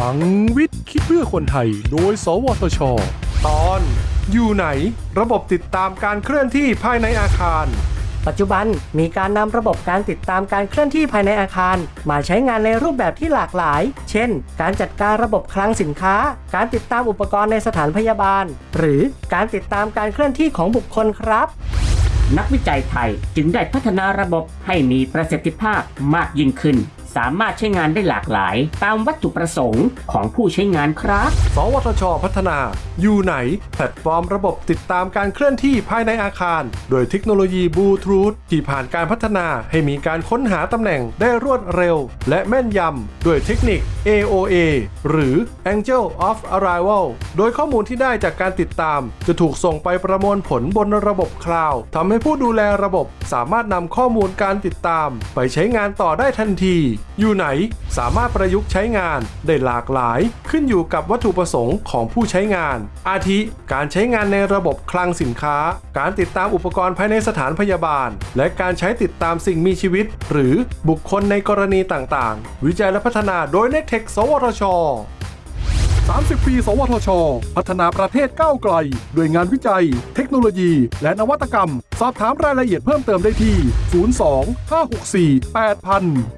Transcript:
ลังวิทย์คิดเพื่อคนไทย โดย สวทช ตอน อยู่ไหน ระบบติดตามการเคลื่อนที่ภายในอาคาร ปัจจุบันมีการนำระบบการติดตามการเคลื่อนที่ภายในอาคาร มาใช้งานในรูปแบบที่หลากหลาย เช่น การจัดการระบบคลังสินค้า การติดตามอุปกรณ์ในสถานพยาบาล หรือการติดตามการเคลื่อนที่ของบุคคลครับนักวิจัยไทยจึงได้พัฒนาระบบให้มีประสิทธิภาพมากยิ่งขึ้น สามารถใช้งานได้หลากหลาย ตามวัตถุประสงค์ของผู้ใช้งานครับ สวทช พัฒนา อยู่ไหน แพลตฟอร์มระบบติดตามการเคลื่อนที่ภายในอาคาร โดยเทคโนโลยีบลูทูธที่ผ่านการพัฒนาให้มีการค้นหาตำแหน่งได้รวดเร็ว และแม่นยำด้วยเทคนิค AOA หรือ Angle of Arrival โดยข้อมูลที่ได้จากการติดตาม จะถูกส่งไปประมวลผลบนระบบคลาวด์ทำให้ผู้ดูแลระบบสามารถนำข้อมูลการติดตาม ไปใช้งานต่อได้ทันทีอยู่ไหนสามารถประยุกต์ใช้งานได้หลากหลาย ขึ้นอยู่กับวัตถุประสงค์ของผู้ใช้งาน อาทิ การใช้งานในระบบคลังสินค้า การติดตามอุปกรณ์ภายในสถานพยาบาล และการใช้ติดตามสิ่งมีชีวิต หรือบุคคลในกรณีต่างๆ วิจัยและพัฒนาโดย n e t e c h สวทช30 ปี สวทช พัฒนาประเทศก้าวไกล ด้วยงานวิจัย เทคโนโลยี และนวัตกรรม สอบถามรายละเอียดเพิ่มเติมได้ที่ 02 564 8000